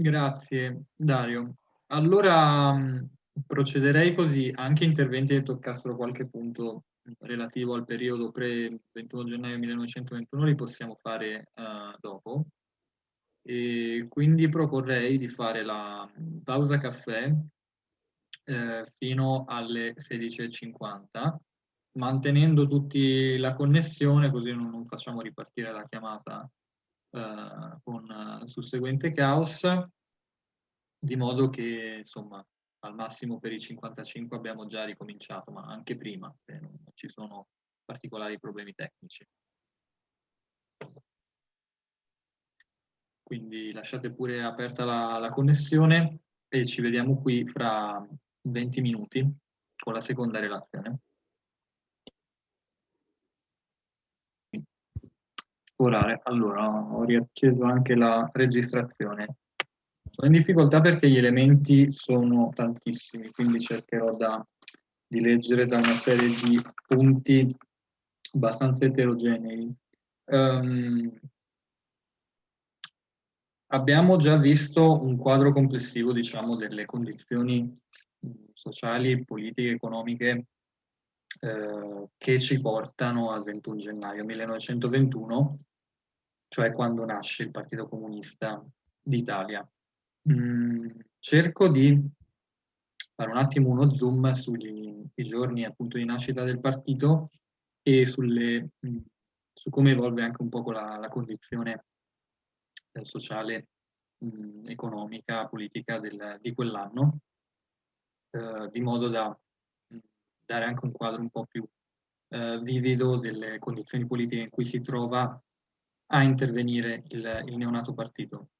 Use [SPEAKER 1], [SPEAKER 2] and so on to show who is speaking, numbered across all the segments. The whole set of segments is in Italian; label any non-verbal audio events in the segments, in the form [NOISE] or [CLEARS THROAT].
[SPEAKER 1] Grazie Dario. Allora procederei così, anche interventi che toccassero qualche punto relativo al periodo pre-21 gennaio 1921 li possiamo fare uh, dopo. E quindi proporrei di fare la pausa caffè eh, fino alle 16.50, mantenendo tutti la connessione così non, non facciamo ripartire la chiamata eh, con uh, susseguente caos, di modo che insomma al massimo per i 55 abbiamo già ricominciato, ma anche prima, se non ci sono particolari problemi tecnici. Quindi lasciate pure aperta la, la connessione e ci vediamo qui fra 20 minuti con la seconda relazione. Orare. Allora, ho riacceso anche la registrazione. Sono in difficoltà perché gli elementi sono tantissimi, quindi cercherò da, di leggere da una serie di punti abbastanza eterogenei. Um, abbiamo già visto un quadro complessivo, diciamo, delle condizioni sociali, politiche, economiche eh, che ci portano al 21 gennaio 1921, cioè quando nasce il Partito Comunista d'Italia. Mm, cerco di fare un attimo uno zoom sui giorni appunto di nascita del partito e sulle, mm, su come evolve anche un po' la, la condizione eh, sociale, mh, mm, economica, politica del, di quell'anno, eh, di modo da dare anche un quadro un po' più eh, vivido delle condizioni politiche in cui si trova a intervenire il, il neonato partito.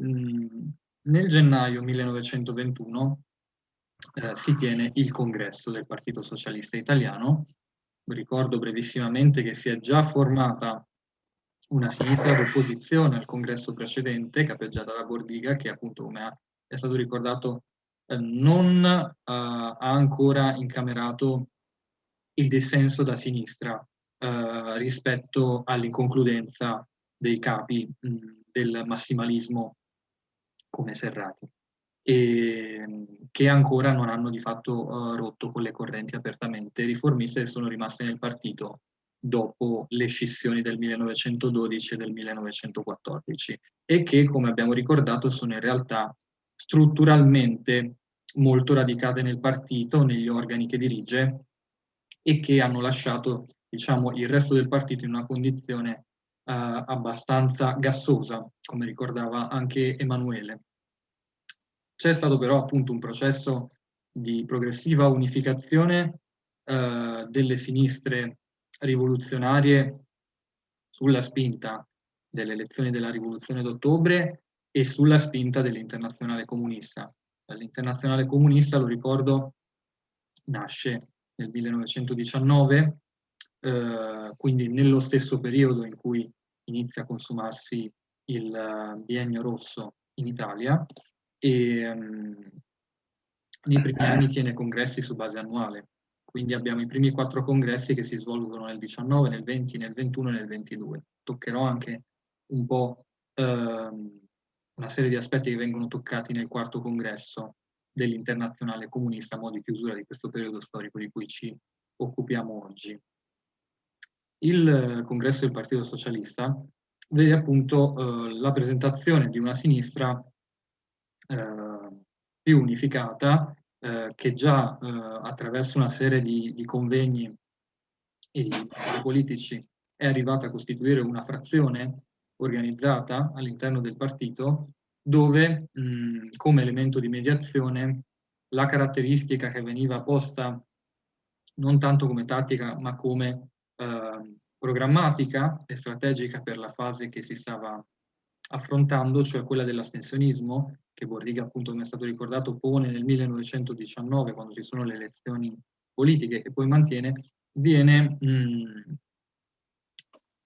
[SPEAKER 1] Mm, nel gennaio 1921 eh, si tiene il congresso del Partito Socialista Italiano. Ricordo brevissimamente che si è già formata una sinistra d'opposizione al congresso precedente, capeggiata da Bordiga, che appunto, come è stato ricordato, eh, non eh, ha ancora incamerato il dissenso da sinistra eh, rispetto all'inconcludenza dei capi del massimalismo come Serrati, e che ancora non hanno di fatto uh, rotto con le correnti apertamente riformiste e sono rimaste nel partito dopo le scissioni del 1912 e del 1914 e che, come abbiamo ricordato, sono in realtà strutturalmente molto radicate nel partito, negli organi che dirige e che hanno lasciato diciamo, il resto del partito in una condizione eh, abbastanza gassosa, come ricordava anche Emanuele. C'è stato però appunto un processo di progressiva unificazione eh, delle sinistre rivoluzionarie sulla spinta delle elezioni della rivoluzione d'ottobre e sulla spinta dell'internazionale comunista. L'internazionale comunista, lo ricordo, nasce nel 1919, eh, quindi nello stesso periodo in cui inizia a consumarsi il uh, biennio rosso in Italia e um, nei primi anni tiene congressi su base annuale. Quindi abbiamo i primi quattro congressi che si svolgono nel 19, nel 20, nel 21 e nel 22. Toccherò anche un po' ehm, una serie di aspetti che vengono toccati nel quarto congresso dell'internazionale comunista a mo' di chiusura di questo periodo storico di cui ci occupiamo oggi. Il congresso del Partito Socialista vede appunto eh, la presentazione di una sinistra eh, più unificata eh, che già eh, attraverso una serie di, di convegni e di politici è arrivata a costituire una frazione organizzata all'interno del partito dove mh, come elemento di mediazione la caratteristica che veniva posta non tanto come tattica ma come eh, programmatica e strategica per la fase che si stava affrontando, cioè quella dell'astensionismo, che Borriga appunto come è stato ricordato pone nel 1919 quando ci sono le elezioni politiche che poi mantiene, viene mh,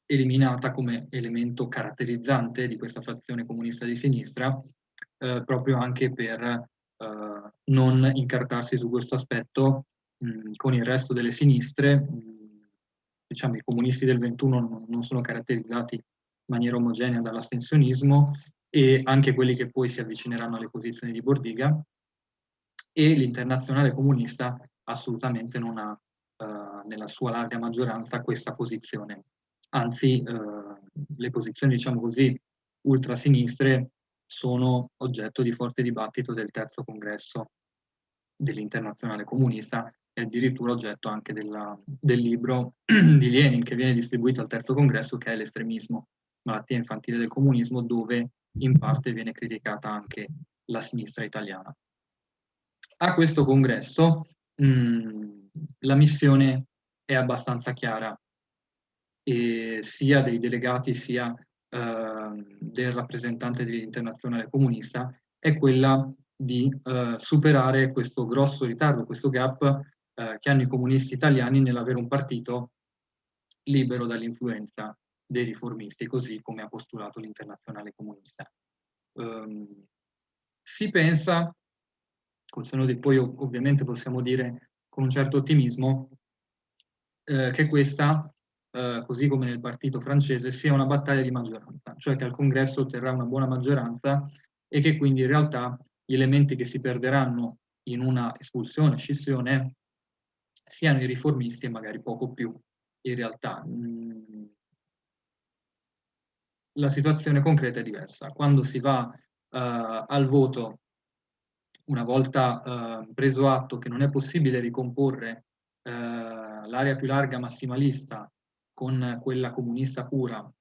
[SPEAKER 1] eliminata come elemento caratterizzante di questa frazione comunista di sinistra, eh, proprio anche per eh, non incartarsi su questo aspetto mh, con il resto delle sinistre. Mh, diciamo, i comunisti del 21 non, sono caratterizzati in maniera omogenea dall'astensionismo e anche quelli che poi si avvicineranno alle posizioni di Bordiga, e l'internazionale comunista assolutamente non ha eh, nella sua larga maggioranza questa posizione. Anzi, eh, le posizioni, diciamo così, ultrasinistre sono oggetto di forte dibattito del terzo congresso dell'internazionale comunista e addirittura oggetto anche della, del libro [CLEARS THROAT] di Lenin che viene distribuito al terzo congresso che è l'estremismo, malattia infantile del comunismo, dove in parte viene criticata anche la sinistra italiana. A questo congresso mh, mm, la missione è abbastanza chiara, e sia dei delegati sia eh, del rappresentante dell'internazionale comunista, è quella di eh, superare questo grosso ritardo, questo gap eh, che hanno i comunisti italiani nell'avere un partito libero dall'influenza dei riformisti, così come ha postulato l'internazionale comunista. Um, si pensa, col seno di poi ovviamente possiamo dire con un certo ottimismo, eh, che questa, eh, così come nel partito francese, sia una battaglia di maggioranza, cioè che al congresso otterrà una buona maggioranza e che quindi in realtà gli elementi che si perderanno in una espulsione, scissione, siano i riformisti e magari poco più in realtà. Mm, la situazione concreta è diversa. Quando si va uh, al voto, una volta uh, preso atto che non è possibile ricomporre uh, l'area più larga massimalista con quella comunista pura,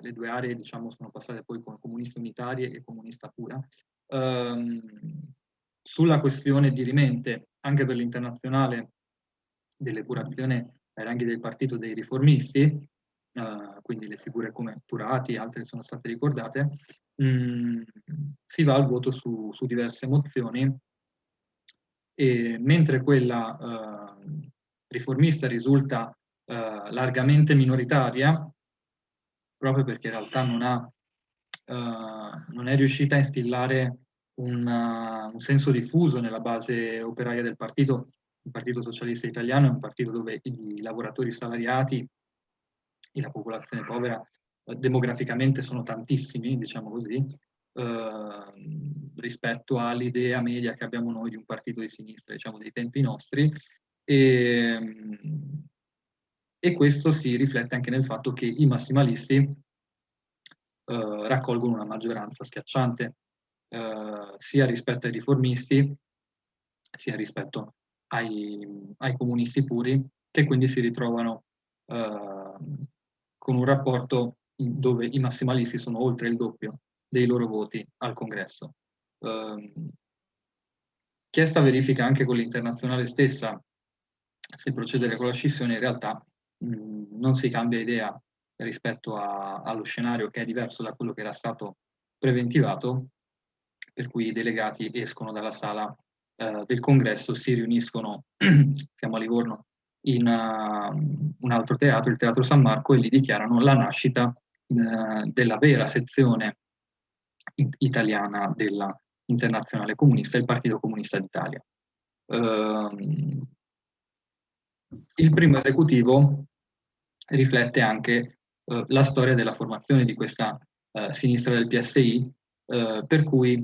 [SPEAKER 1] le due aree diciamo, sono passate poi come comuniste unitarie e comunista pura, ehm, sulla questione dirimente anche per l'internazionale dell'epurazione ai ranghi del partito dei riformisti, uh, quindi le figure come Turati e altre sono state ricordate, mh, mm, si va al voto su, su diverse mozioni. E mentre quella uh, riformista risulta uh, largamente minoritaria, proprio perché in realtà non, ha, non è riuscita a instillare un, un senso diffuso nella base operaia del partito, il Partito Socialista Italiano è un partito dove i lavoratori salariati e la popolazione povera eh, demograficamente sono tantissimi, diciamo così, eh, rispetto all'idea media che abbiamo noi di un partito di sinistra, diciamo, dei tempi nostri. E, e questo si riflette anche nel fatto che i massimalisti eh, raccolgono una maggioranza schiacciante, eh, sia rispetto ai riformisti, sia rispetto ai, ai comunisti puri, che quindi si ritrovano eh, con un rapporto dove i massimalisti sono oltre il doppio dei loro voti al congresso. Eh, chiesta verifica anche con l'internazionale stessa se procedere con la scissione, in realtà mh, non si cambia idea rispetto a, allo scenario che è diverso da quello che era stato preventivato, per cui i delegati escono dalla sala eh, del congresso, si riuniscono, [CLEARS THROAT] siamo a Livorno, in uh, un altro teatro, il Teatro San Marco, e lì dichiarano la nascita uh, della vera sezione italiana della Internazionale Comunista, il Partito Comunista d'Italia. Uh, il primo esecutivo riflette anche uh, la storia della formazione di questa sinistra del PSI, per cui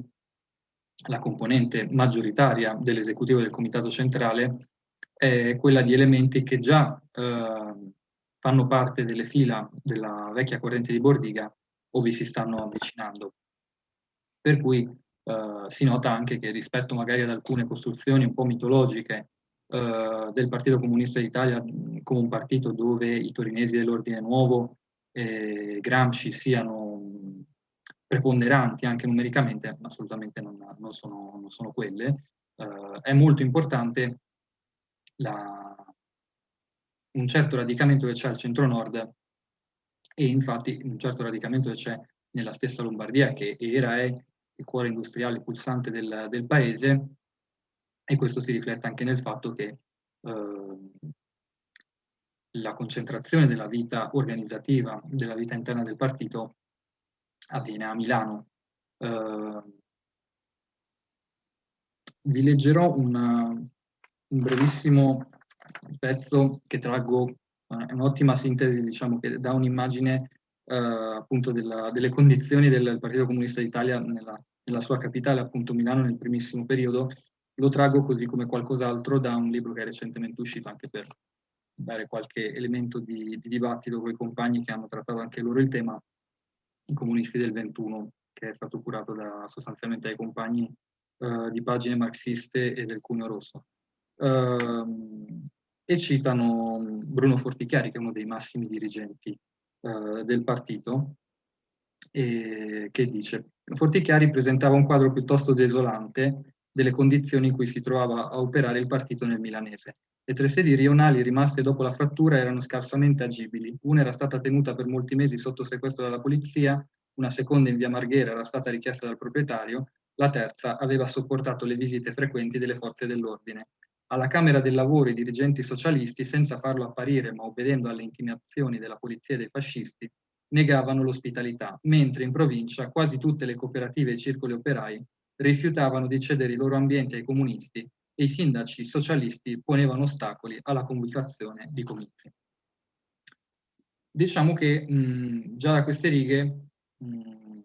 [SPEAKER 1] la componente maggioritaria dell'esecutivo del Comitato Centrale è quella di elementi che già eh, fanno parte delle fila della vecchia corrente di Bordiga o vi si stanno avvicinando. Per cui eh, si nota anche che rispetto magari ad alcune costruzioni un po' mitologiche eh, del Partito Comunista d'Italia come un partito dove i torinesi dell'Ordine Nuovo e Gramsci siano preponderanti anche numericamente, assolutamente non, non, sono, non sono, quelle, eh, è molto importante la, un certo radicamento che c'è al centro-nord e infatti un certo radicamento che c'è nella stessa Lombardia che era è il cuore industriale pulsante del, del paese e questo si riflette anche nel fatto che eh, la concentrazione della vita organizzativa, della vita interna del partito avviene a Milano. Eh, vi leggerò una, un brevissimo pezzo che traggo, eh, è un'ottima sintesi, diciamo, che dà un'immagine eh, appunto della, delle condizioni del Partito Comunista d'Italia nella, nella, sua capitale, appunto Milano, nel primissimo periodo, lo trago così come qualcos'altro da un libro che è recentemente uscito, anche per dare qualche elemento di, di dibattito con i compagni che hanno trattato anche loro il tema, i comunisti del 21, che è stato curato da, sostanzialmente dai compagni eh, di pagine marxiste e del Cuneo Rosso. Uh, e citano Bruno Fortichiari, che è uno dei massimi dirigenti uh, del partito, e, che dice Fortichiari presentava un quadro piuttosto desolante delle condizioni in cui si trovava a operare il partito nel milanese. Le tre sedi rionali rimaste dopo la frattura erano scarsamente agibili. Una era stata tenuta per molti mesi sotto sequestro dalla polizia, una seconda in via Marghera era stata richiesta dal proprietario, la terza aveva sopportato le visite frequenti delle forze dell'ordine. Alla Camera del Lavoro i dirigenti socialisti, senza farlo apparire ma obbedendo alle intimidazioni della polizia e dei fascisti, negavano l'ospitalità, mentre in provincia quasi tutte le cooperative e i circoli operai rifiutavano di cedere i loro ambienti ai comunisti e i sindaci socialisti ponevano ostacoli alla convocazione di comizi. Diciamo che mh, già da queste righe mh,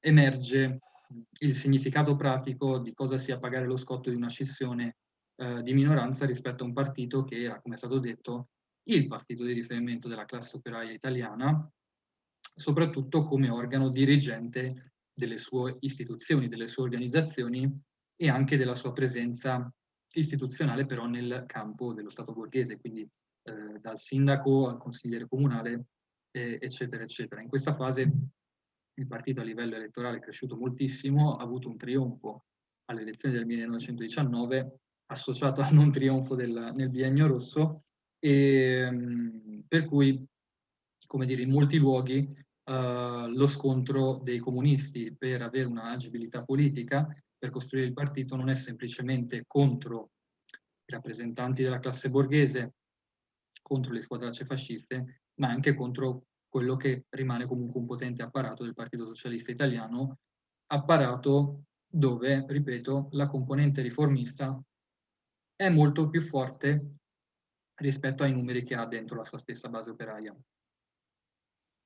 [SPEAKER 1] emerge il significato pratico di cosa sia pagare lo scotto di una scissione eh, di minoranza rispetto a un partito che era, come è stato detto, il partito di riferimento della classe operaia italiana, soprattutto come organo dirigente delle sue istituzioni, delle sue organizzazioni e anche della sua presenza istituzionale però nel campo dello Stato borghese, quindi eh, dal sindaco al consigliere comunale, eh, eccetera, eccetera. In questa fase il partito a livello elettorale è cresciuto moltissimo, ha avuto un trionfo alle elezioni del 1919 associato al non trionfo del, nel biennio rosso, e, ehm, per cui, come dire, in molti luoghi uh, lo scontro dei comunisti per avere una agibilità politica, per costruire il partito, non è semplicemente contro i rappresentanti della classe borghese, contro le squadracce fasciste, ma anche contro quello che rimane comunque un potente apparato del Partito Socialista Italiano, apparato dove, ripeto, la componente riformista è molto più forte rispetto ai numeri che ha dentro la sua stessa base operaia.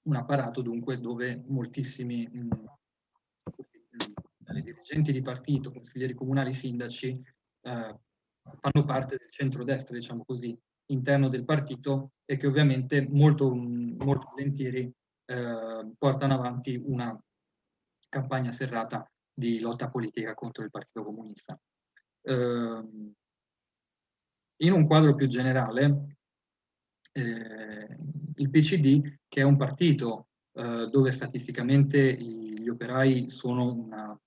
[SPEAKER 1] Un apparato dunque dove moltissimi mh, mm, dirigenti di partito, consiglieri comunali, sindaci, eh, fanno parte del centrodestra, diciamo così, interno del partito e che ovviamente molto, molto volentieri eh, portano avanti una campagna serrata di lotta politica contro il Partito Comunista. Eh, in un quadro più generale, eh, il PCD, che è un partito eh, dove statisticamente gli operai sono una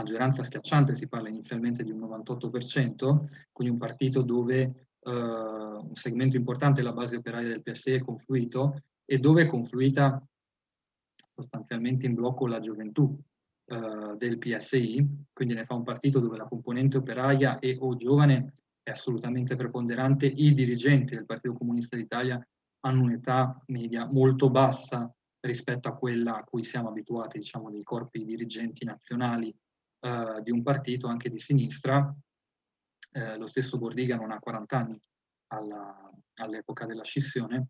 [SPEAKER 1] maggioranza schiacciante, si parla inizialmente di un 98%, quindi un partito dove eh, un segmento importante della base operaia del PSE è confluito e dove è confluita sostanzialmente in blocco la gioventù eh, del PSI, quindi ne fa un partito dove la componente operaia e o giovane è assolutamente preponderante, i dirigenti del Partito Comunista d'Italia hanno un'età media molto bassa rispetto a quella a cui siamo abituati, diciamo, dei corpi dirigenti nazionali eh, di un partito, anche di sinistra. Eh, lo stesso Bordiga non ha 40 anni all'epoca della scissione.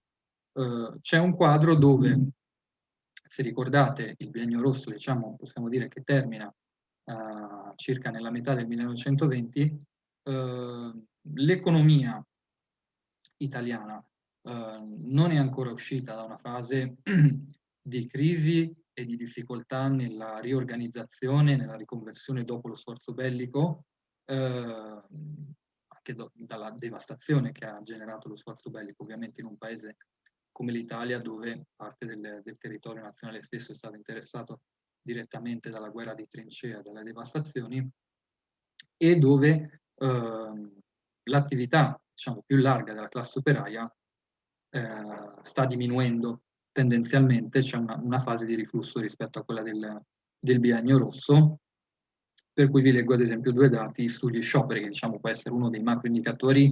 [SPEAKER 1] Eh, C'è un quadro dove, se ricordate, il biennio rosso, diciamo, possiamo dire che termina eh, circa nella metà del 1920, eh, l'economia italiana non è ancora uscita da una fase [CLEARS THROAT] di crisi e di difficoltà nella riorganizzazione, nella riconversione dopo lo sforzo bellico, eh, anche do, dalla devastazione che ha generato lo sforzo bellico, ovviamente in un paese come l'Italia, dove parte del, del, territorio nazionale stesso è stato interessato direttamente dalla guerra di trincea, dalle devastazioni, e dove eh, l'attività diciamo, più larga della classe operaia eh, sta diminuendo tendenzialmente, c'è una, una, fase di riflusso rispetto a quella del, del biennio rosso, per cui vi leggo ad esempio due dati sugli scioperi, che diciamo può essere uno dei macro indicatori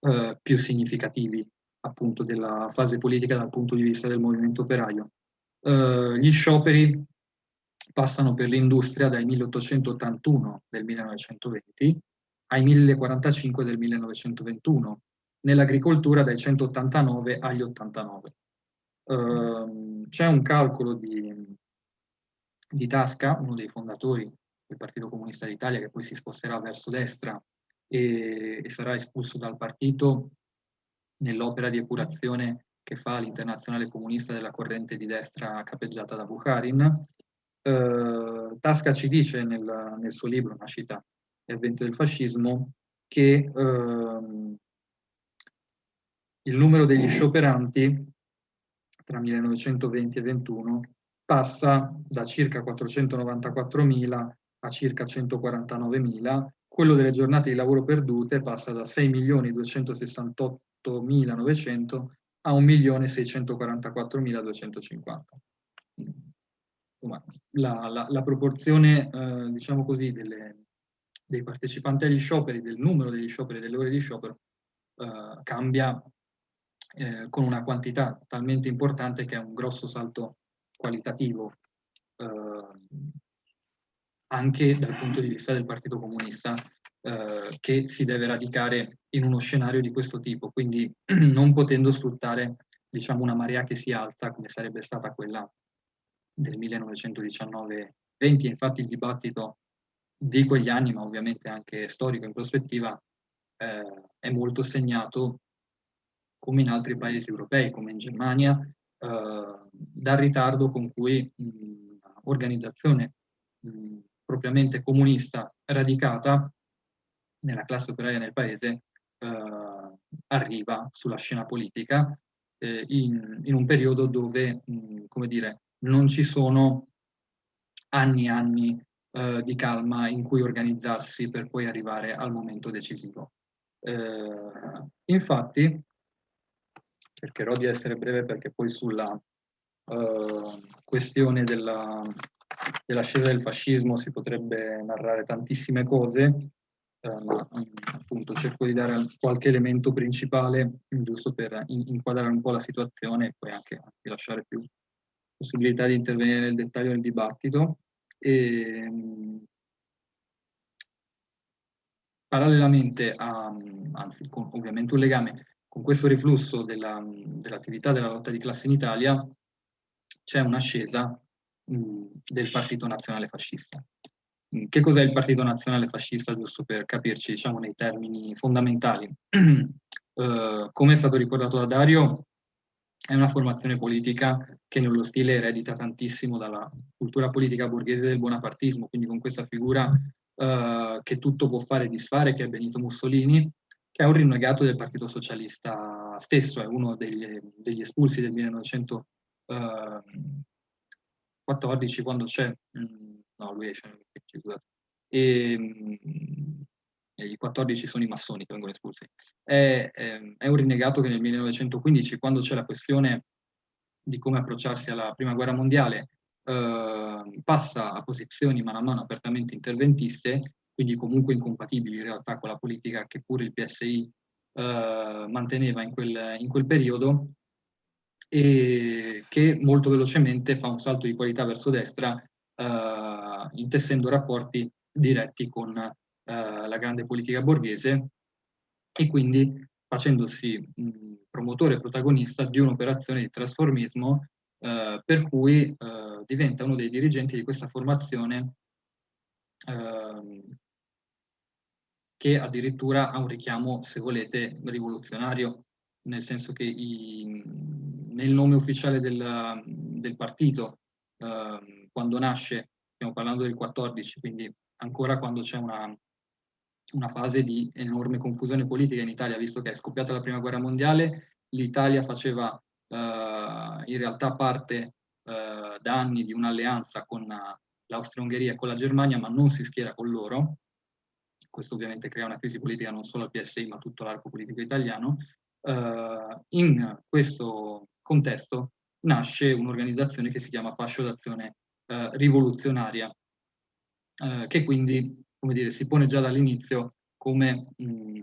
[SPEAKER 1] eh, più significativi appunto della fase politica dal punto di vista del movimento operaio. Eh, gli scioperi passano per l'industria dai 1881 del 1920 ai 1045 del 1921, nell'agricoltura dai 189 agli 89. Uh, c'è un calcolo di, di Tasca, uno dei fondatori del Partito Comunista d'Italia, che poi si sposterà verso destra e, e sarà espulso dal partito nell'opera di epurazione che fa l'internazionale comunista della corrente di destra capeggiata da Bukharin. Uh, Tasca ci dice nel, nel suo libro, una cita, L'avvento del fascismo, che uh, il numero degli scioperanti tra 1920 e 21 passa da circa 494.000 a circa 149.000, quello delle giornate di lavoro perdute passa da 6.268.900 a 1.644.250. La, la, la, proporzione, eh, diciamo così, delle, dei partecipanti agli scioperi, del numero degli scioperi, delle ore di sciopero, eh, cambia eh, con una quantità talmente importante che è un grosso salto qualitativo eh, anche dal punto di vista del Partito Comunista eh, che si deve radicare in uno scenario di questo tipo, quindi [CLEARS THROAT] non potendo sfruttare diciamo, una marea che si alza come sarebbe stata quella del 1919-20. Infatti il dibattito di quegli anni, ma ovviamente anche storico in prospettiva, eh, è molto segnato come in altri paesi europei, come in Germania, eh, dal ritardo con cui un'organizzazione propriamente comunista radicata nella classe operaia nel paese eh, arriva sulla scena politica eh, in, in, un periodo dove, mh, come dire, non ci sono anni e anni eh, di calma in cui organizzarsi per poi arrivare al momento decisivo. Eh, infatti, cercherò di essere breve perché poi sulla uh, questione della, dell'ascesa del fascismo si potrebbe narrare tantissime cose, uh, ma um, appunto cerco di dare qualche elemento principale giusto per in inquadrare un po' la situazione e poi anche, anche lasciare più possibilità di intervenire nel dettaglio del dibattito. E, um, parallelamente a, anzi con ovviamente un legame con questo riflusso dell'attività dell della lotta di classe in Italia c'è un'ascesa del Partito Nazionale Fascista. Che cos'è il Partito Nazionale Fascista, giusto per capirci, diciamo, nei termini fondamentali? uh, [CLEARS THROAT] come è stato ricordato da Dario, è una formazione politica che nello stile eredita tantissimo dalla cultura politica borghese del bonapartismo, quindi con questa figura uh, che tutto può fare e disfare, che è Benito Mussolini, che è un rinnegato del Partito Socialista stesso, è uno degli, degli espulsi del 1914 quando c'è, mm, no lui esce, e, mm, e i 14 sono i massoni che vengono espulsi. È, è, è un rinnegato che nel 1915, quando c'è la questione di come approcciarsi alla prima guerra mondiale, eh, passa a posizioni mano a mano apertamente interventiste quindi comunque incompatibili in realtà con la politica che pure il PSI eh, manteneva in quel, in quel periodo e che molto velocemente fa un salto di qualità verso destra eh, intessendo rapporti diretti con eh, la grande politica borghese e quindi facendosi mh, promotore e protagonista di un'operazione di trasformismo eh, per cui eh, diventa uno dei dirigenti di questa formazione eh, che addirittura ha un richiamo, se volete, rivoluzionario, nel senso che i, nel nome ufficiale del, del partito, eh, quando nasce, stiamo parlando del 14, quindi ancora quando c'è una, una fase di enorme confusione politica in Italia, visto che è scoppiata la prima guerra mondiale, l'Italia faceva eh, in realtà parte eh, da anni di un'alleanza con l'Austria-Ungheria con la Germania, ma non si schiera con loro, questo ovviamente crea una crisi politica non solo al PSI ma a tutto l'arco politico italiano, eh, in questo contesto nasce un'organizzazione che si chiama Fascio d'Azione eh, Rivoluzionaria, eh, che quindi dire, si pone già dall'inizio come mh,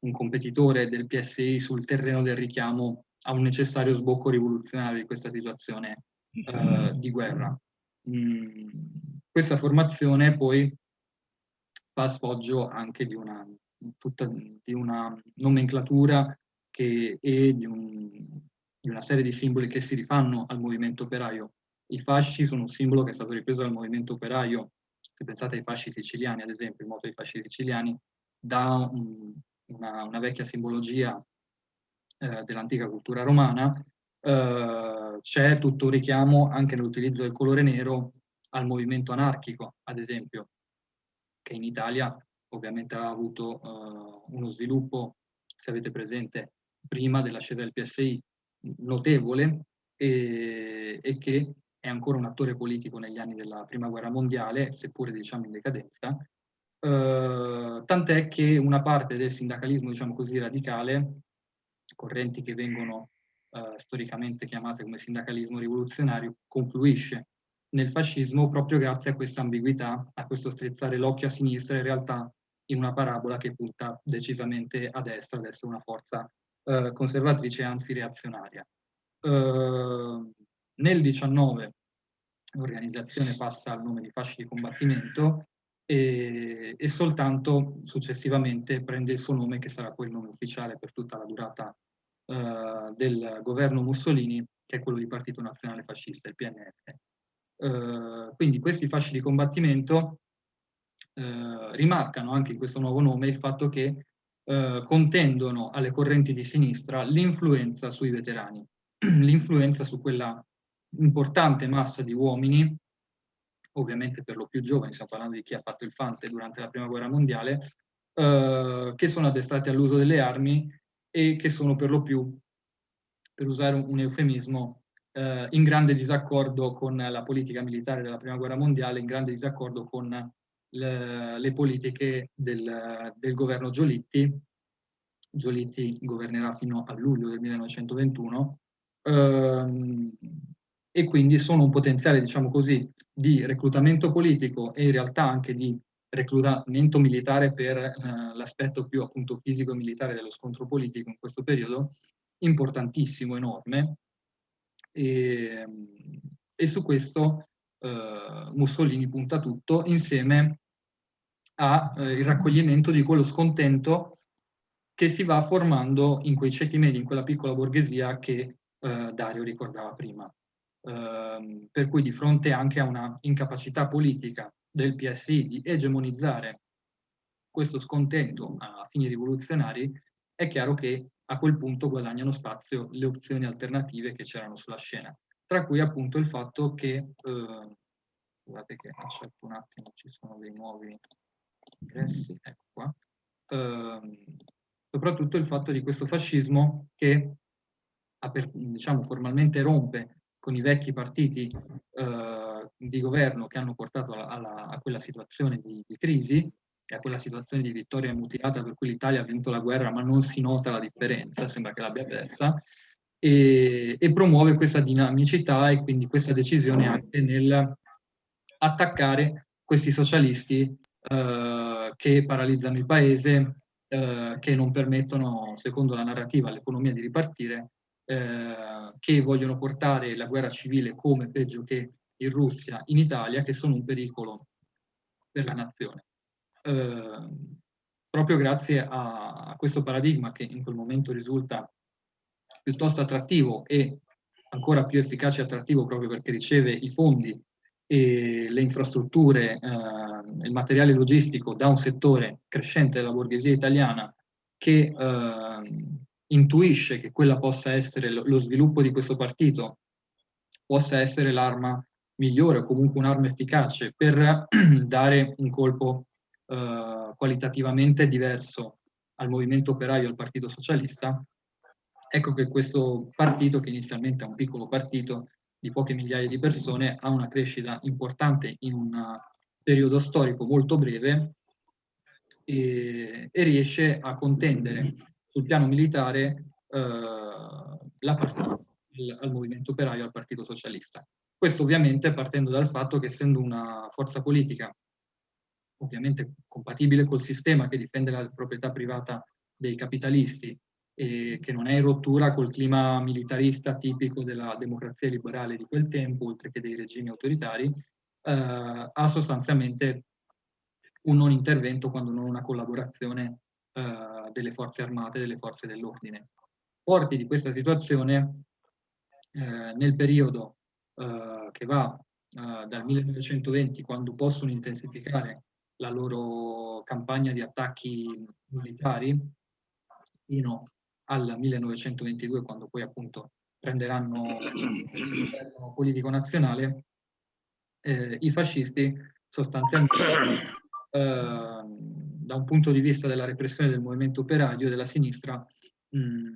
[SPEAKER 1] un competitore del PSI sul terreno del richiamo a un necessario sbocco rivoluzionario di questa situazione eh, di guerra. Mh, questa formazione poi fa sfoggio anche di una, tutta, di una nomenclatura che, e di un, di una serie di simboli che si rifanno al movimento operaio. I fasci sono un simbolo che è stato ripreso dal movimento operaio, se pensate ai fasci siciliani, ad esempio, il moto dei fasci siciliani, da un, una, una, vecchia simbologia eh, dell'antica cultura romana, eh, c'è tutto un richiamo anche nell'utilizzo del colore nero al movimento anarchico, ad esempio, che in Italia ovviamente ha avuto uh, uno sviluppo, se avete presente, prima dell'ascesa del PSI, notevole e, e, che è ancora un attore politico negli anni della Prima Guerra Mondiale, seppure diciamo in decadenza, uh, tant'è che una parte del sindacalismo, diciamo così, radicale, correnti che vengono uh, storicamente chiamate come sindacalismo rivoluzionario, confluisce nel fascismo proprio grazie a questa ambiguità, a questo strizzare l'occhio a sinistra in realtà in una parabola che punta decisamente a destra, ad essere una forza eh, conservatrice, anzi reazionaria. Eh, nel 19 l'organizzazione passa al nome di fasci di combattimento e, e, soltanto successivamente prende il suo nome, che sarà poi il nome ufficiale per tutta la durata eh, del governo Mussolini, che è quello di Partito Nazionale Fascista, il PNF. Eh, quindi questi fasci di combattimento eh, rimarcano anche in questo nuovo nome il fatto che eh, contendono alle correnti di sinistra l'influenza sui veterani, [CLEARS THROAT] l'influenza su quella importante massa di uomini, ovviamente per lo più giovani, stiamo parlando di chi ha fatto il fante durante la prima guerra mondiale, eh, che sono addestrati all'uso delle armi e che sono per lo più, per usare un, un eufemismo, eh, in grande disaccordo con la politica militare della prima guerra mondiale, in grande disaccordo con le, le politiche del, del, governo Giolitti. Giolitti governerà fino a luglio del 1921 ehm, e quindi sono un potenziale, diciamo così, di reclutamento politico e in realtà anche di reclutamento militare per eh, l'aspetto più appunto fisico e militare dello scontro politico in questo periodo, importantissimo, enorme, e, e su questo eh, Mussolini punta tutto insieme al eh, raccoglimento di quello scontento che si va formando in quei ceti medi, in quella piccola borghesia che eh, Dario ricordava prima. Ehm, per cui di fronte anche a una incapacità politica del PSI di egemonizzare questo scontento a fini rivoluzionari, è chiaro che a quel punto guadagnano spazio le opzioni alternative che c'erano sulla scena, tra cui appunto il fatto che, eh, guardate che un attimo, ci sono dei nuovi ingressi, ecco qua, eh, soprattutto il fatto di questo fascismo che diciamo, formalmente rompe con i vecchi partiti eh, di governo che hanno portato alla, a quella situazione di, di crisi, e a quella situazione di vittoria mutilata per cui l'Italia ha vinto la guerra ma non si nota la differenza, sembra che l'abbia persa, e, e, promuove questa dinamicità e quindi questa decisione anche nel attaccare questi socialisti eh, che paralizzano il paese, eh, che non permettono, secondo la narrativa, all'economia di ripartire, eh, che vogliono portare la guerra civile come peggio che in Russia, in Italia, che sono un pericolo per la nazione. Ehm, proprio grazie a, a, questo paradigma che in quel momento risulta piuttosto attrattivo e ancora più efficace e attrattivo proprio perché riceve i fondi e le infrastrutture, eh, il materiale logistico da un settore crescente della borghesia italiana che eh, intuisce che quella possa essere lo, sviluppo di questo partito, possa essere l'arma migliore o comunque un'arma efficace per [CLEARS THROAT] dare un colpo eh, qualitativamente diverso al movimento operaio al partito socialista, ecco che questo partito, che inizialmente è un piccolo partito di poche migliaia di persone, ha una crescita importante in un periodo storico molto breve e, e riesce a contendere sul piano militare eh, la partita, il, al movimento operaio al partito socialista. Questo ovviamente partendo dal fatto che essendo una forza politica ovviamente compatibile col sistema che difende la proprietà privata dei capitalisti e che non è in rottura col clima militarista tipico della democrazia liberale di quel tempo, oltre che dei regimi autoritari, eh, ha sostanzialmente un non intervento quando non una collaborazione eh, delle forze armate, delle forze dell'ordine. Forti di questa situazione, eh, nel periodo eh, che va eh, dal 1920, quando possono intensificare la loro campagna di attacchi militari, fino al 1922, quando poi appunto prenderanno il politico nazionale, eh, i fascisti sostanzialmente [COUGHS] eh, da un punto di vista della repressione del movimento operaio della sinistra mh,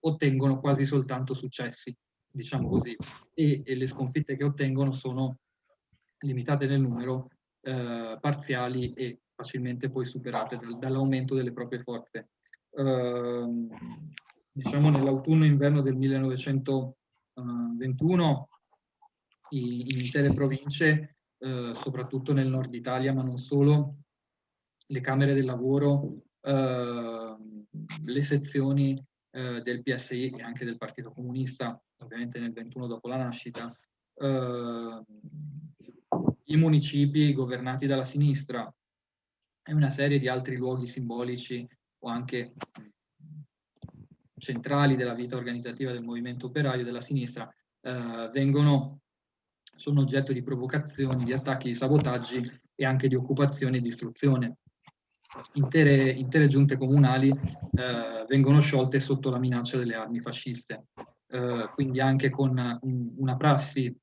[SPEAKER 1] ottengono quasi soltanto successi, diciamo così, e, e, le sconfitte che ottengono sono limitate nel numero, eh, parziali e facilmente poi superate dal, dall'aumento delle proprie forze. Uh, diciamo nell'autunno-inverno del 1921 in intere province, uh, soprattutto nel nord Italia, ma non solo, le camere del lavoro, uh, le sezioni eh, del PSI e anche del Partito Comunista, ovviamente nel 21 dopo la nascita, i municipi governati dalla sinistra, e una serie di altri luoghi simbolici o anche centrali della vita organizzativa del movimento operaio della sinistra eh, vengono, sono oggetto di provocazioni, di attacchi, di sabotaggi e anche di occupazione e distruzione. Intere, intere giunte comunali eh, vengono sciolte sotto la minaccia delle armi fasciste, eh, quindi anche con un, una prassi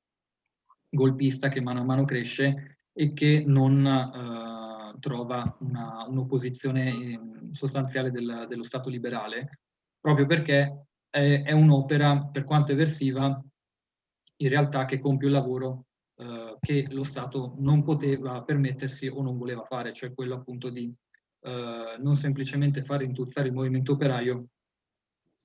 [SPEAKER 1] golpista che mano a mano cresce e che non eh, trova un'opposizione un eh, sostanziale del, dello Stato liberale, proprio perché è, è un'opera, per quanto eversiva, in realtà che compie un lavoro eh, che lo Stato non poteva permettersi o non voleva fare, cioè quello appunto di eh, non semplicemente far intuzzare il movimento operaio,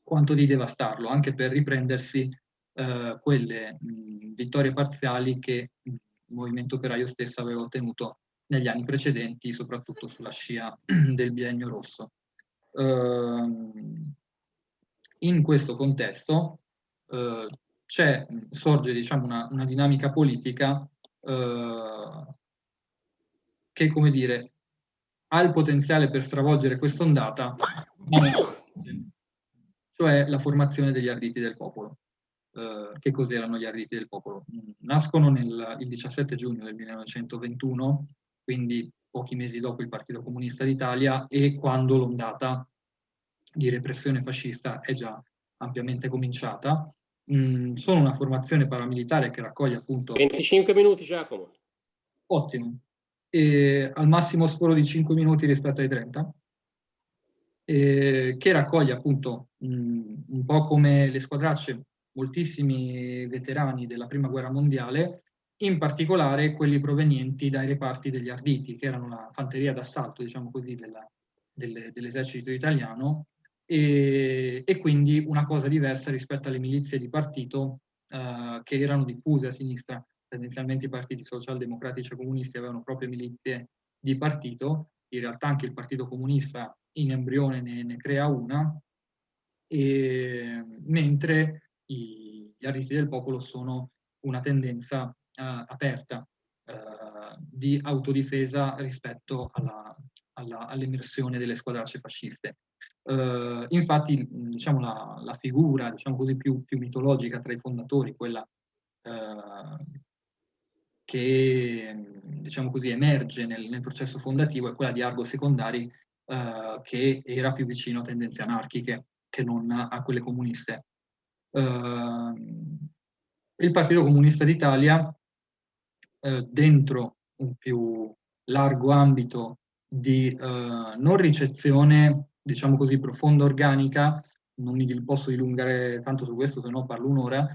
[SPEAKER 1] quanto di devastarlo, anche per riprendersi eh, quelle mh, vittorie parziali che il movimento operaio stesso aveva ottenuto negli anni precedenti, soprattutto sulla scia [CLEARS THROAT] del biennio rosso. Uh, in questo contesto uh, sorge diciamo, una, una, dinamica politica uh, che, come dire, ha il potenziale per stravolgere quest'ondata, cioè la formazione degli arditi del popolo. Uh, che cos'erano gli arditi del popolo? Nascono nel, il 17 giugno del 1921 quindi pochi mesi dopo il Partito Comunista d'Italia e quando l'ondata di repressione fascista è già ampiamente cominciata. Mm, sono una formazione paramilitare che raccoglie appunto...
[SPEAKER 2] 25 minuti Giacomo.
[SPEAKER 1] Ottimo. E al massimo sforo di 5 minuti rispetto ai 30. E che raccoglie appunto mh, mm, un po' come le squadracce moltissimi veterani della prima guerra mondiale in particolare quelli provenienti dai reparti degli Arditi, che erano la fanteria d'assalto, diciamo così, dell'esercito dell italiano, e, e, quindi una cosa diversa rispetto alle milizie di partito eh, che erano diffuse a sinistra. Tendenzialmente i partiti socialdemocratici e comunisti avevano proprio milizie di partito, in realtà anche il Partito Comunista in embrione ne, ne crea una, e, mentre i, gli Arditi del Popolo sono una tendenza eh, aperta eh, di autodifesa rispetto all'emersione all delle squadracce fasciste. Uh, infatti, diciamo, la, la figura diciamo così, più, più, mitologica tra i fondatori, quella uh, che diciamo così, emerge nel, nel, processo fondativo, è quella di Argo Secondari, uh, che era più vicino a tendenze anarchiche che non a quelle comuniste. il Partito Comunista d'Italia eh, dentro un più largo ambito di eh, non ricezione, diciamo così, profonda organica, non mi posso dilungare tanto su questo, se no parlo un'ora,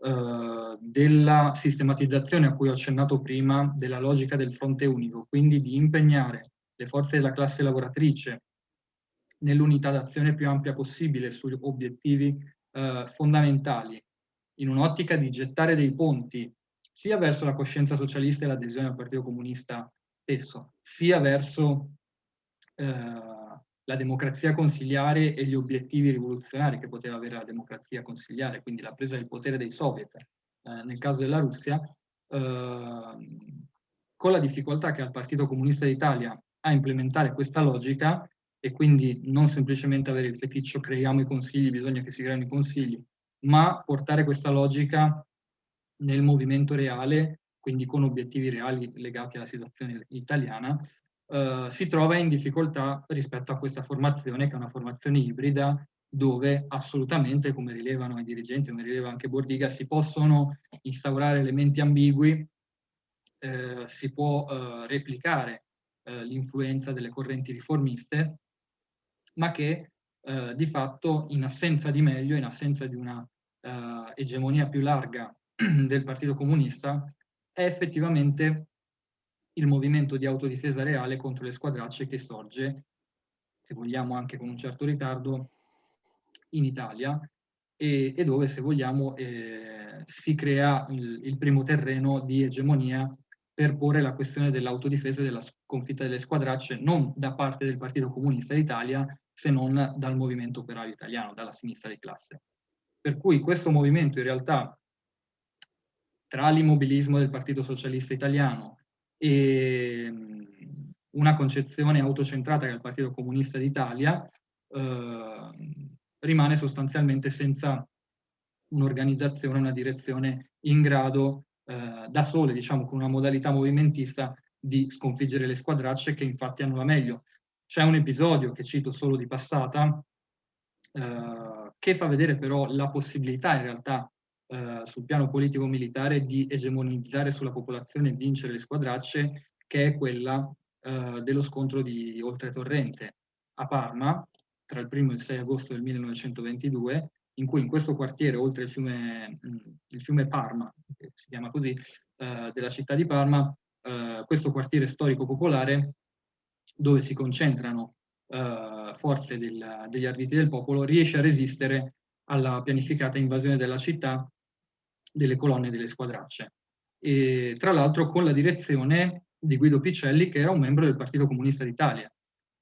[SPEAKER 1] eh, della sistematizzazione a cui ho accennato prima della logica del fronte unico, quindi di impegnare le forze della classe lavoratrice nell'unità d'azione più ampia possibile sugli obiettivi eh, fondamentali, in un'ottica di gettare dei ponti sia verso la coscienza socialista e l'adesione al Partito Comunista stesso, sia verso eh, la democrazia consiliare e gli obiettivi rivoluzionari che poteva avere la democrazia consiliare, quindi la presa del potere dei soviet, eh, nel caso della Russia, eh, con la difficoltà che ha il Partito Comunista d'Italia a implementare questa logica e quindi non semplicemente avere il feticcio creiamo i consigli, bisogna che si creino i consigli, ma portare questa logica nel movimento reale, quindi con obiettivi reali legati alla situazione italiana, eh, si trova in difficoltà rispetto a questa formazione, che è una formazione ibrida, dove assolutamente, come rilevano i dirigenti, come rileva anche Bordiga, si possono instaurare elementi ambigui, eh, si può eh, replicare eh, l'influenza delle correnti riformiste, ma che eh, di fatto in assenza di meglio, in assenza di una egemonia più larga [CLEARS THROAT] del Partito Comunista, è effettivamente il movimento di autodifesa reale contro le squadracce che sorge, se vogliamo anche con un certo ritardo, in Italia e, e dove, se vogliamo, eh, si crea il, il, primo terreno di egemonia per porre la questione dell'autodifesa e della sconfitta delle squadracce non da parte del Partito Comunista d'Italia, se non dal movimento operaio italiano, dalla sinistra di classe. Per cui questo movimento in realtà tra l'immobilismo del Partito Socialista Italiano e una concezione autocentrata che il Partito Comunista d'Italia, eh, rimane sostanzialmente senza un'organizzazione, una direzione in grado eh, da sole, diciamo con una modalità movimentista, di sconfiggere le squadracce che infatti hanno la meglio. C'è un episodio che cito solo di passata, eh, che fa vedere però la possibilità in realtà eh, sul piano politico-militare di egemonizzare sulla popolazione e vincere le squadracce, che è quella eh, dello scontro di Oltretorrente a Parma, tra il 1 e il 6 agosto del 1922, in cui in questo quartiere, oltre il fiume, il fiume Parma, che si chiama così, eh, della città di Parma, eh, questo quartiere storico-popolare, dove si concentrano eh, forze del, degli arditi del popolo, riesce a resistere alla pianificata invasione della città delle colonne delle squadracce. E, tra l'altro con la direzione di Guido Picelli, che era un membro del Partito Comunista d'Italia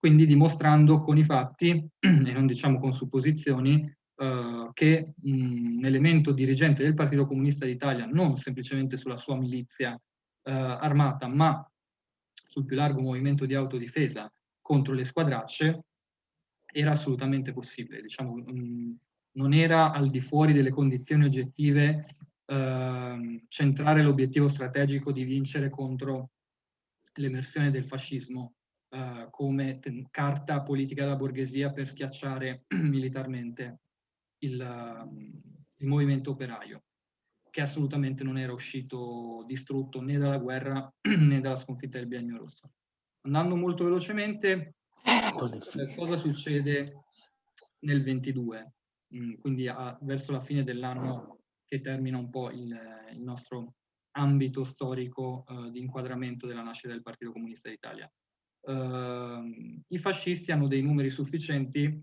[SPEAKER 1] quindi dimostrando con i fatti, [CLEARS THROAT] e non diciamo con supposizioni, eh, che mh, un elemento dirigente del Partito Comunista d'Italia, non semplicemente sulla sua milizia eh, armata, ma sul più largo movimento di autodifesa contro le squadracce, era assolutamente possibile. Diciamo, mh, non era al di fuori delle condizioni oggettive eh, centrare l'obiettivo strategico di vincere contro l'emersione del fascismo uh, come carta politica della borghesia per schiacciare [CLEARS THROAT] militarmente il, uh, il, movimento operaio, che assolutamente non era uscito distrutto né dalla guerra [CLEARS THROAT] né dalla sconfitta del biennio rosso. Andando molto velocemente, eh, cosa succede nel 22, mm, quindi a, verso la fine dell'anno che termina un po' il, il nostro ambito storico uh, di inquadramento della nascita del Partito Comunista d'Italia. Eh, i fascisti hanno dei numeri sufficienti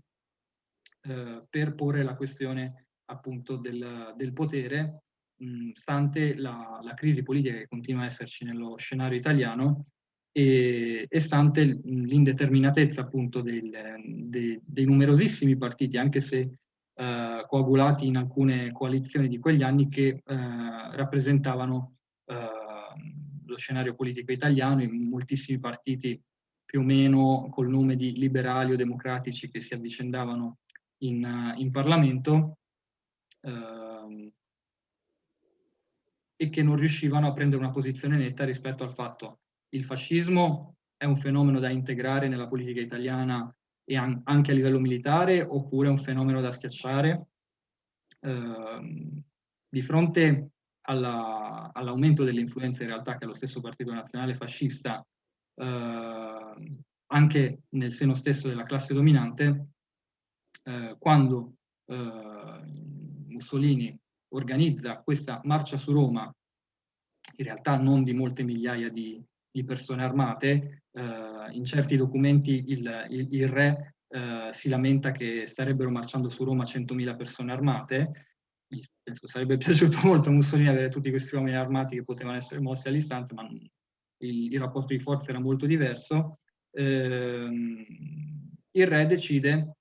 [SPEAKER 1] eh, per porre la questione appunto del, del potere, mh, stante la, la, crisi politica che continua a esserci nello scenario italiano e, e stante l'indeterminatezza appunto del, de, dei numerosissimi partiti, anche se eh, coagulati in alcune coalizioni di quegli anni che eh, rappresentavano eh, lo scenario politico italiano in moltissimi partiti più o meno col nome di liberali o democratici che si avvicendavano in, in Parlamento eh, e che non riuscivano a prendere una posizione netta rispetto al fatto che il fascismo è un fenomeno da integrare nella politica italiana e an anche a livello militare oppure un fenomeno da schiacciare. Eh, di fronte all'aumento all delle influenze in realtà che lo stesso Partito Nazionale Fascista eh, anche nel seno stesso della classe dominante, eh, quando eh, Mussolini organizza questa marcia su Roma, in realtà non di molte migliaia di, di persone armate, eh, in certi documenti il, il, il re eh, si lamenta che starebbero marciando su Roma 100.000 persone armate, penso sarebbe [LAUGHS] piaciuto molto a Mussolini avere tutti questi uomini armati che potevano essere mossi all'istante, ma il, il rapporto di forza era molto diverso, ehm, il re decide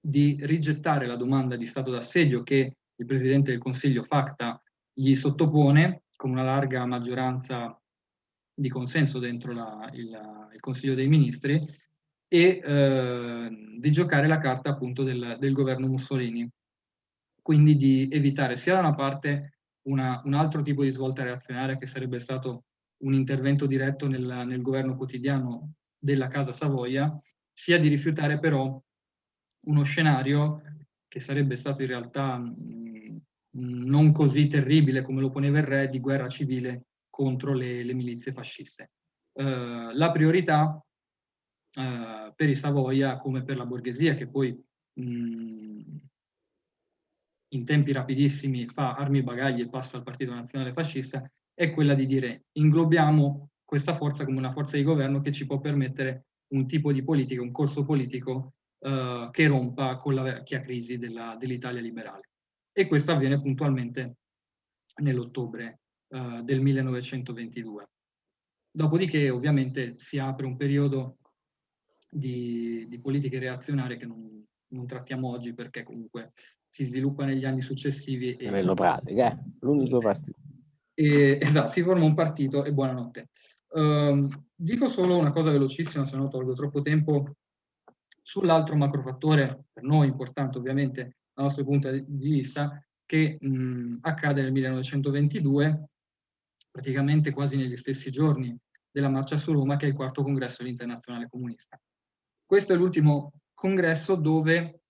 [SPEAKER 1] di rigettare la domanda di stato d'assedio che il Presidente del Consiglio Facta gli sottopone con una larga maggioranza di consenso dentro la, il, il, Consiglio dei Ministri e eh, di giocare la carta appunto del, del governo Mussolini. Quindi di evitare sia da una parte una, un altro tipo di svolta reazionaria che sarebbe stato un intervento diretto nel, nel governo quotidiano della Casa Savoia, sia di rifiutare però uno scenario che sarebbe stato in realtà mh, non così terribile come lo poneva il re di guerra civile contro le, le milizie fasciste. Uh, la priorità uh, per i Savoia, come per la borghesia, che poi mh, in tempi rapidissimi fa armi e bagagli e passa al Partito Nazionale Fascista, è quella di dire inglobiamo questa forza come una forza di governo che ci può permettere un tipo di politica, un corso politico uh, che rompa con la vecchia crisi dell'Italia dell liberale. E questo avviene puntualmente nell'ottobre uh, del 1922. Dopodiché ovviamente si apre un periodo di, di politiche reazionarie che non, non, trattiamo oggi perché comunque si sviluppa negli anni successivi.
[SPEAKER 2] E, Bello pratica, eh? l'unico partito.
[SPEAKER 1] E, esatto, si forma un partito e buonanotte. Uh, dico solo una cosa velocissima, se no tolgo troppo tempo, sull'altro macrofattore, per noi importante ovviamente dal nostro punto di vista, che mh, accade nel 1922, praticamente quasi negli stessi giorni della marcia su Roma, che è il quarto congresso dell'Internazionale Comunista. Questo è l'ultimo congresso dove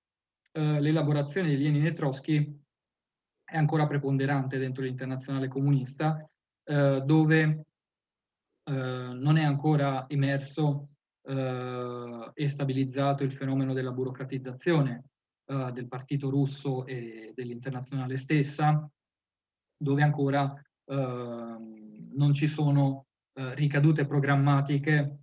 [SPEAKER 1] eh, l'elaborazione di Lenin e Trotsky è ancora preponderante dentro l'internazionale comunista, eh, dove eh, non è ancora emerso eh, e stabilizzato il fenomeno della burocratizzazione eh, del partito russo e dell'internazionale stessa, dove ancora non ci sono eh, ricadute programmatiche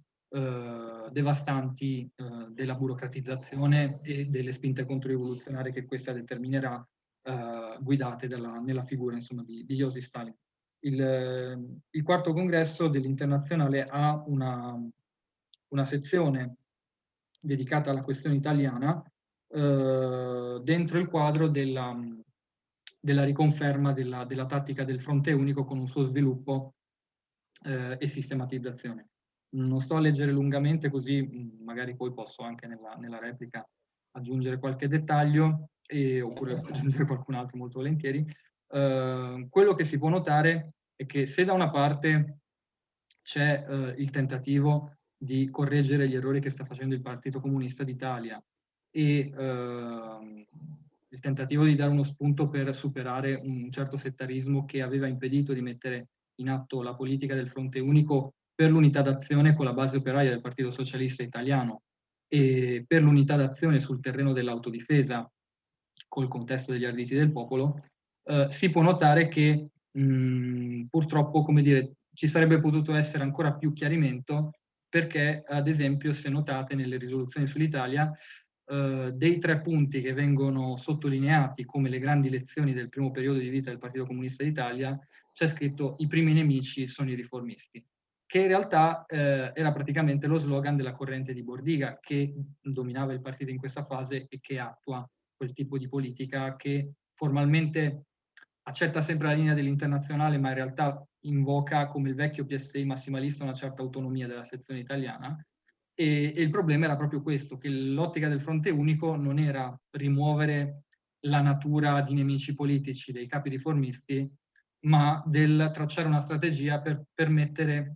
[SPEAKER 1] devastanti della burocratizzazione e delle spinte controrivoluzionarie che questa determinerà eh, guidate dalla, nella figura insomma, di, di Joseph Stalin. Il, il, quarto congresso dell'internazionale ha una, una, sezione dedicata alla questione italiana eh, dentro il quadro della, della riconferma della, della, tattica del fronte unico con un suo sviluppo eh, e sistematizzazione. Non sto a leggere lungamente così magari poi posso anche nella, nella replica aggiungere qualche dettaglio e, oppure aggiungere qualcun altro molto volentieri. Uh, quello che si può notare è che se da una parte c'è uh, il tentativo di correggere gli errori che sta facendo il Partito Comunista d'Italia e uh, il tentativo di dare uno spunto per superare un certo settarismo che aveva impedito di mettere in atto la politica del fronte unico per l'unità d'azione con la base operaia del Partito Socialista Italiano e per l'unità d'azione sul terreno dell'autodifesa col contesto degli arditi del popolo, eh, si può notare che mh, purtroppo, come dire, ci sarebbe potuto essere ancora più chiarimento perché, ad esempio, se notate nelle risoluzioni sull'Italia, eh, dei tre punti che vengono sottolineati come le grandi lezioni del primo periodo di vita del Partito Comunista d'Italia, c'è scritto i primi nemici sono i riformisti che in realtà eh, era praticamente lo slogan della corrente di Bordiga che dominava il partito in questa fase e che attua quel tipo di politica che formalmente accetta sempre la linea dell'internazionale ma in realtà invoca come il vecchio PSI massimalista una certa autonomia della sezione italiana e, e il problema era proprio questo, che l'ottica del fronte unico non era rimuovere la natura di nemici politici dei capi riformisti ma del tracciare una strategia per permettere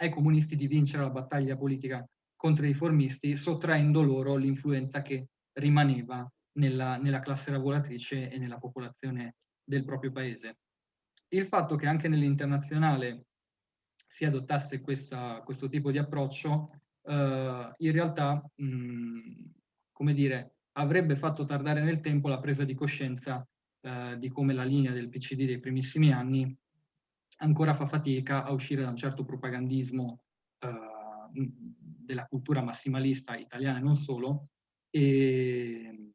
[SPEAKER 1] ai comunisti di vincere la battaglia politica contro i riformisti, sottraendo loro l'influenza che rimaneva nella, nella, classe lavoratrice e nella popolazione del proprio paese. Il fatto che anche nell'internazionale si adottasse questa, questo tipo di approccio, eh, in realtà, mh, come dire, avrebbe fatto tardare nel tempo la presa di coscienza eh, di come la linea del PCD dei primissimi anni ancora fa fatica a uscire da un certo propagandismo eh, della cultura massimalista italiana e non solo, e,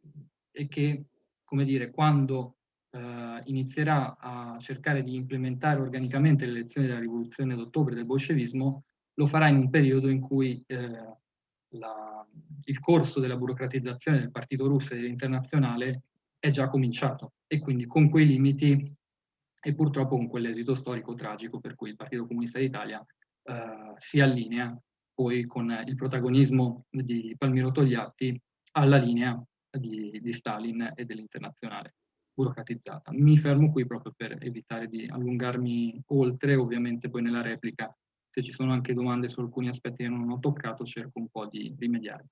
[SPEAKER 1] e che, come dire, quando eh, inizierà a cercare di implementare organicamente le lezioni della rivoluzione d'ottobre del bolscevismo, lo farà in un periodo in cui eh, la, il corso della burocratizzazione del partito russo e dell'internazionale è già cominciato e quindi con quei limiti e purtroppo con quell'esito storico tragico per cui il Partito Comunista d'Italia eh, si allinea poi con il protagonismo di Palmiro Togliatti alla linea di, di Stalin e dell'internazionale. burocratizzata. Mi fermo qui proprio per evitare di allungarmi oltre, ovviamente poi nella replica, se ci sono anche domande su alcuni aspetti che non ho toccato, cerco un po' di rimediare.